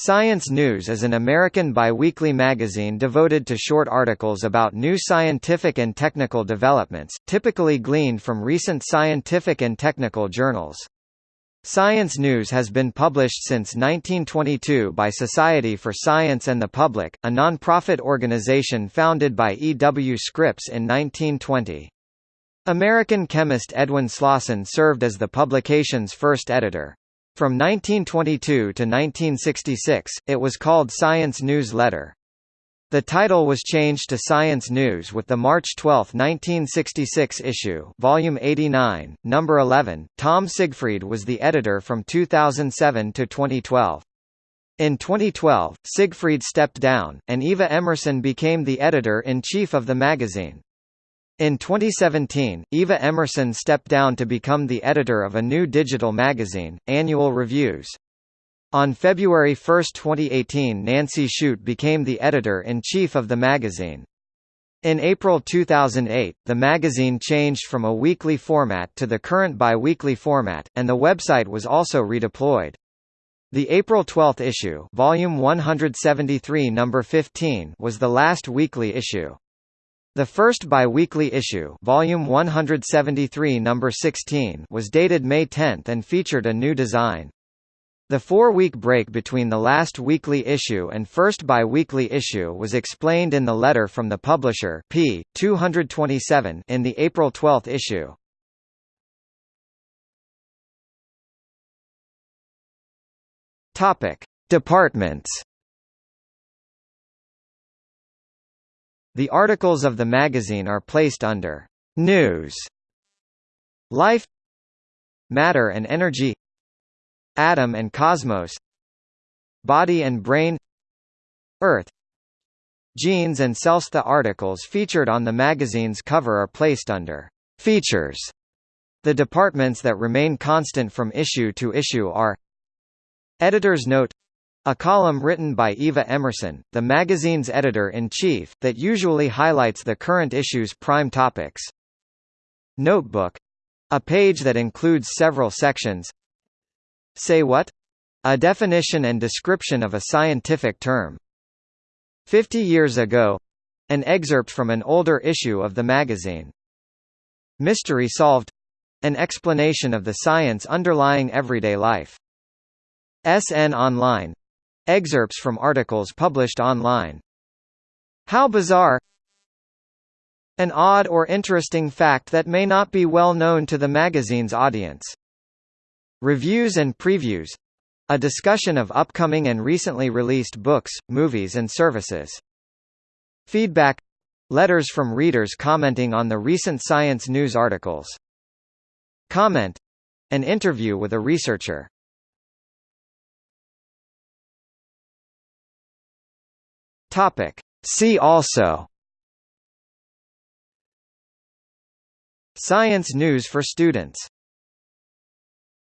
Science News is an American biweekly magazine devoted to short articles about new scientific and technical developments, typically gleaned from recent scientific and technical journals. Science News has been published since 1922 by Society for Science and the Public, a non-profit organization founded by E. W. Scripps in 1920. American chemist Edwin Slosson served as the publication's first editor. From 1922 to 1966, it was called Science News Letter. The title was changed to Science News with the March 12, 1966 issue, Volume 89, Number 11. Tom Siegfried was the editor from 2007 to 2012. In 2012, Siegfried stepped down, and Eva Emerson became the editor-in-chief of the magazine. In 2017, Eva Emerson stepped down to become the editor of a new digital magazine, Annual Reviews. On February 1, 2018 Nancy Shute became the editor-in-chief of the magazine. In April 2008, the magazine changed from a weekly format to the current bi-weekly format, and the website was also redeployed. The April 12 issue, volume 173 number 15, was the last weekly issue. The first bi-weekly issue volume 173 number 16 was dated May 10 and featured a new design. The four-week break between the last weekly issue and first bi-weekly issue was explained in the letter from the publisher p. 227 in the April 12 issue. Topic: Departments The articles of the magazine are placed under News, Life, Matter and Energy, Atom and Cosmos, Body and Brain, Earth, Genes and Cells. The articles featured on the magazine's cover are placed under Features. The departments that remain constant from issue to issue are Editor's Note a column written by Eva Emerson, the magazine's editor-in-chief, that usually highlights the current issue's prime topics. Notebook — a page that includes several sections Say What? A definition and description of a scientific term. 50 years ago — an excerpt from an older issue of the magazine. Mystery Solved — an explanation of the science underlying everyday life. SN Online Excerpts from articles published online. How bizarre An odd or interesting fact that may not be well known to the magazine's audience. Reviews and previews a discussion of upcoming and recently released books, movies and services. Feedback letters from readers commenting on the recent science news articles. Comment an interview with a researcher. Topic. See also Science news for students